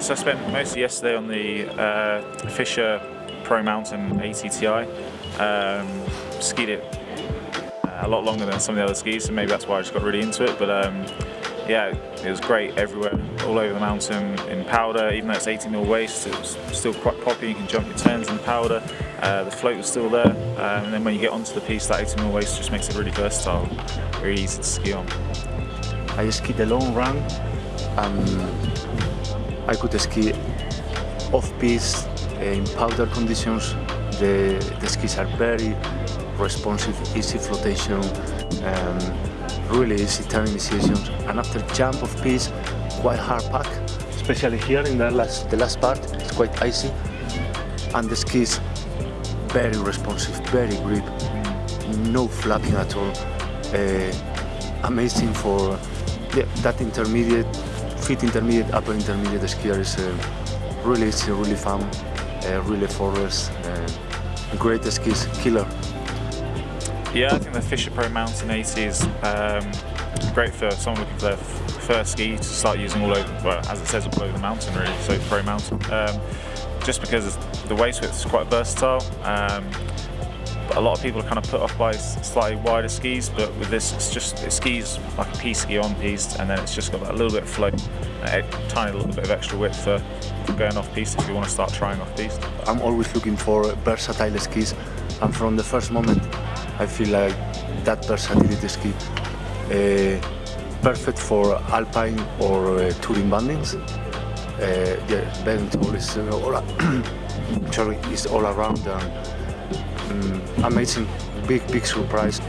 so I spent most of yesterday on the uh, Fischer Pro Mountain 80. Um, skied it uh, a lot longer than some of the other skis, so maybe that's why I just got really into it. But um, yeah, it was great everywhere, all over the mountain in powder. Even though it's 80 mil waist, it was still quite poppy. You can jump your turns in powder. Uh, the float was still there, um, and then when you get onto the piste, that 80 mil waist just makes it really versatile, very easy to ski on. I skied the long run and I could ski off-piste in powder conditions. The, the skis are very responsive, easy flotation, um, really easy turn initiations. And after jump of piste, quite hard pack, especially here in the last, the last part, it's quite icy. And the skis very responsive, very grip, no flapping at all. Uh, amazing for yeah, that intermediate, fit intermediate, upper intermediate skier is uh, really easy, really fun, uh, really forest, uh, great skis, killer. Yeah, I think the Fischer Pro Mountain 80 is um, great for someone looking for their first ski to start using all over, well, as it says, all over the mountain really, so Pro Mountain. Um, just because the waist width is quite versatile. Um, a lot of people are kind of put off by slightly wider skis, but with this, it's just it skis like a piste ski on piste, and then it's just got that little bit of float, a tiny little bit of extra width for going off piste if you want to start trying off piste. I'm always looking for versatile skis, and from the first moment, I feel like that versatility ski. Uh, perfect for alpine or uh, touring bandings. Uh, yeah, bend is uh, all, sorry, is all around and um, amazing, big, big surprise.